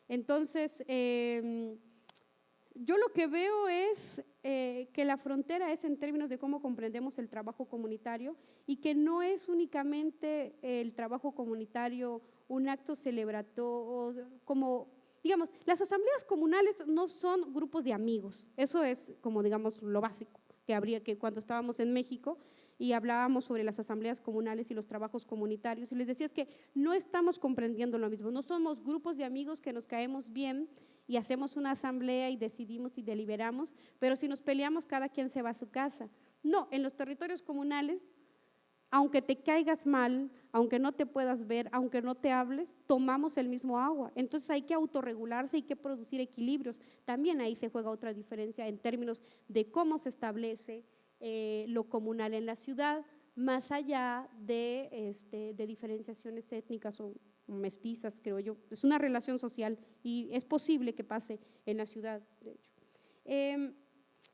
Entonces, em, yo lo que veo es eh, que la frontera es en términos de cómo comprendemos el trabajo comunitario y que no es únicamente el trabajo comunitario un acto celebratorio, como digamos, las asambleas comunales no son grupos de amigos, eso es como, digamos, lo básico que habría que cuando estábamos en México y hablábamos sobre las asambleas comunales y los trabajos comunitarios, y les decía es que no estamos comprendiendo lo mismo, no somos grupos de amigos que nos caemos bien y hacemos una asamblea y decidimos y deliberamos, pero si nos peleamos cada quien se va a su casa. No, en los territorios comunales aunque te caigas mal, aunque no te puedas ver, aunque no te hables, tomamos el mismo agua. Entonces hay que autorregularse, hay que producir equilibrios. También ahí se juega otra diferencia en términos de cómo se establece eh, lo comunal en la ciudad, más allá de, este, de diferenciaciones étnicas o mestizas, creo yo. Es una relación social y es posible que pase en la ciudad, de hecho. Em,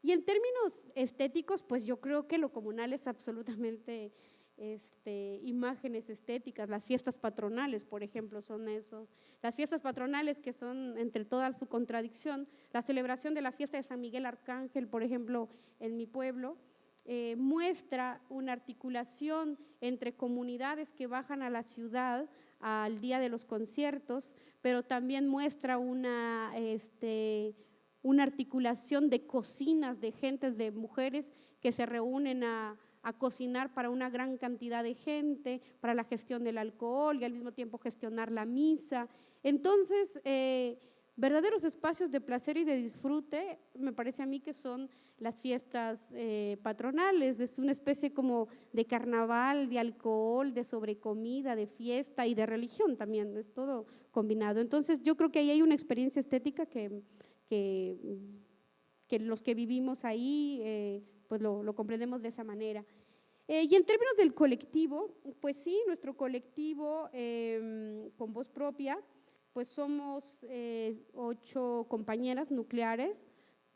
y en términos estéticos, pues yo creo que lo comunal es absolutamente este, imágenes estéticas, las fiestas patronales, por ejemplo, son esos. Las fiestas patronales que son entre toda su contradicción, la celebración de la fiesta de San Miguel Arcángel, por ejemplo, en mi pueblo, eh, muestra una articulación entre comunidades que bajan a la ciudad al día de los conciertos, pero también muestra una, este, una articulación de cocinas, de gentes, de mujeres que se reúnen a a cocinar para una gran cantidad de gente, para la gestión del alcohol y al mismo tiempo gestionar la misa. Entonces, eh, verdaderos espacios de placer y de disfrute, me parece a mí que son las fiestas eh, patronales, es una especie como de carnaval, de alcohol, de sobrecomida, de fiesta y de religión también, es todo combinado. Entonces yo creo que ahí hay una experiencia estética que, que, los que vivimos ahí eh, pues lo, comprendemos de esa manera. Eh, y en términos del colectivo, pues sí, nuestro colectivo em, con voz propia, pues somos eh, ocho compañeras nucleares,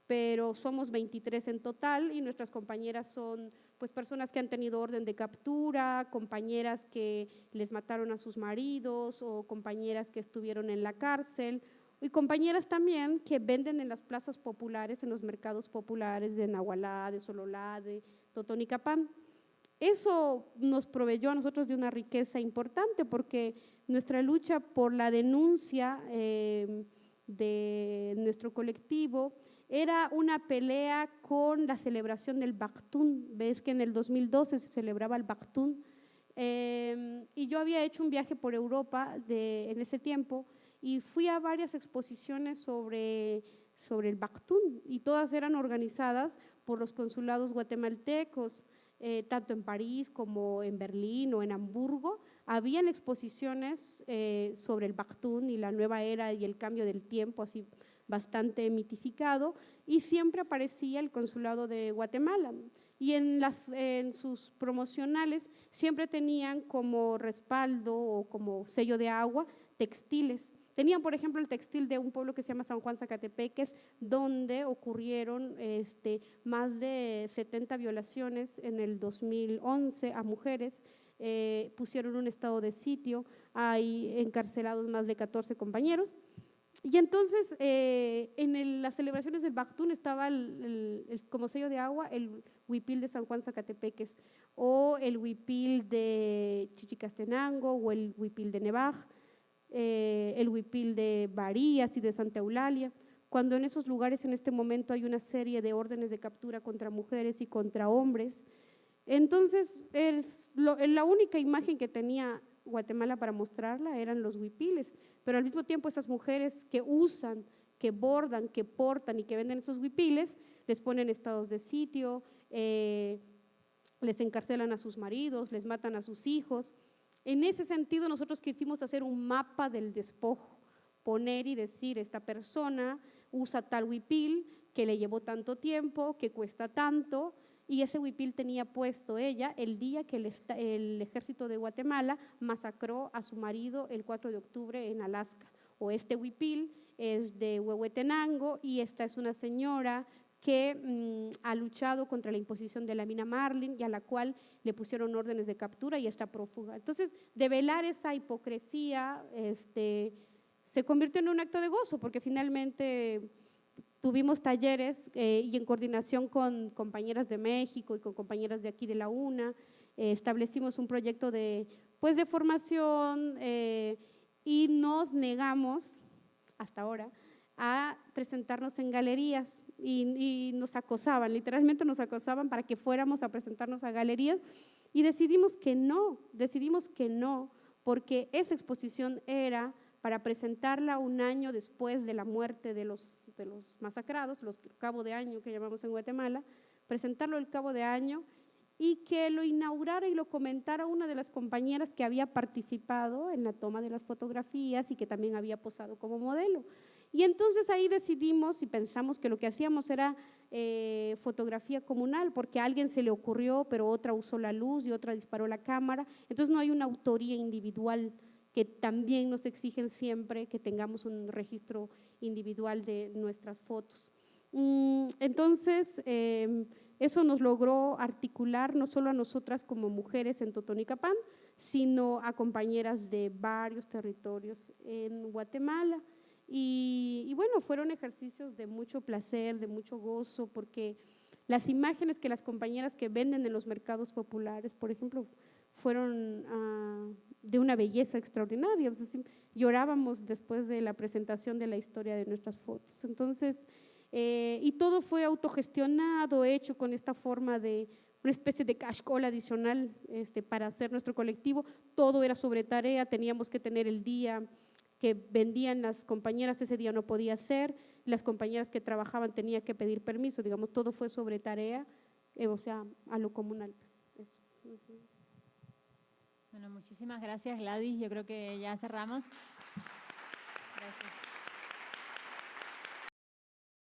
pero somos 23 en total y nuestras compañeras son pues personas que han tenido orden de captura, compañeras que les mataron a sus maridos o compañeras que estuvieron en la cárcel y compañeras también que venden en las plazas populares, en los mercados populares de Nahualá, de Sololá, de Totonicapán. Eso nos proveyó a nosotros de una riqueza importante porque nuestra lucha por la denuncia eh, de nuestro colectivo era una pelea con la celebración del Baktun. Ves que en el 2012 se celebraba el Baktun. Em, y yo había hecho un viaje por Europa de, en ese tiempo y fui a varias exposiciones sobre, sobre el Baktun y todas eran organizadas por los consulados guatemaltecos, eh, tanto en París como en Berlín o en Hamburgo. Habían exposiciones eh, sobre el Baktun y la nueva era y el cambio del tiempo, así bastante mitificado, y siempre aparecía el consulado de Guatemala. Y en, las, en sus promocionales siempre tenían como respaldo o como sello de agua textiles. Tenían, por ejemplo, el textil de un pueblo que se llama San Juan Zacatepeques, donde ocurrieron este, más de 70 violaciones en el 2011 a mujeres. Eh, pusieron un estado de sitio, hay encarcelados más de 14 compañeros. Y entonces, eh, en las celebraciones del Bactún estaba el, como sello de agua el huipil de San Juan Zacatepeques, o el huipil de Chichicastenango, o el huipil de Nevaj, eh, el huipil de Varías y de Santa Eulalia, cuando en esos lugares en este momento hay una serie de órdenes de captura contra mujeres y contra hombres. Entonces, la única imagen que tenía Guatemala para mostrarla eran los huipiles, pero al mismo tiempo esas mujeres que usan, que bordan, que portan y que venden esos huipiles, les ponen estados de sitio, eh, les encarcelan a sus maridos, les matan a sus hijos. En ese sentido nosotros quisimos hacer un mapa del despojo, poner y decir, esta persona usa tal huipil que le llevó tanto tiempo, que cuesta tanto, y ese huipil tenía puesto ella el día que el, ejército de Guatemala masacró a su marido el 4 de octubre en Alaska. O este huipil es de Huehuetenango y esta es una señora que mm, ha luchado contra la imposición de la mina Marlin y a la cual le pusieron órdenes de captura y está prófuga. Entonces, develar esa hipocresía este, se convirtió en un acto de gozo, porque finalmente Tuvimos talleres eh, y en coordinación con compañeras de México y con compañeras de aquí de la UNA, eh, establecimos un proyecto de, pues, de formación eh, y nos negamos, hasta ahora, a presentarnos en galerías y, y, nos acosaban, literalmente nos acosaban para que fuéramos a presentarnos a galerías y decidimos que no, decidimos que no, porque esa exposición era para presentarla un año después de la muerte de los, de los masacrados, los cabo de año que llamamos en Guatemala, presentarlo el cabo de año y que lo inaugurara y lo comentara una de las compañeras que había participado en la toma de las fotografías y que también había posado como modelo. Y entonces ahí decidimos y pensamos que lo que hacíamos era eh, fotografía comunal, porque a alguien se le ocurrió, pero otra usó la luz y otra disparó la cámara. Entonces no hay una autoría individual que también nos exigen siempre que tengamos un registro individual de nuestras fotos. Mm, entonces, em, eso nos logró articular no solo a nosotras como mujeres en Totonicapán, sino a compañeras de varios territorios en Guatemala. Y, y, bueno, fueron ejercicios de mucho placer, de mucho gozo, porque las imágenes que las compañeras que venden en los mercados populares, por ejemplo, fueron ah, de una belleza extraordinaria. llorábamos después de la presentación de la historia de nuestras fotos. Entonces, eh, y todo fue autogestionado, hecho con esta forma de una especie de cash call adicional este, para hacer nuestro colectivo. Todo era sobre tarea, teníamos que tener el día que vendían las compañeras, ese día no podía ser, las compañeras que trabajaban tenían que pedir permiso, digamos, todo fue sobre tarea, eh, o sea, a lo comunal. Bueno, muchísimas gracias Gladys. Yo creo que ya cerramos. Gracias.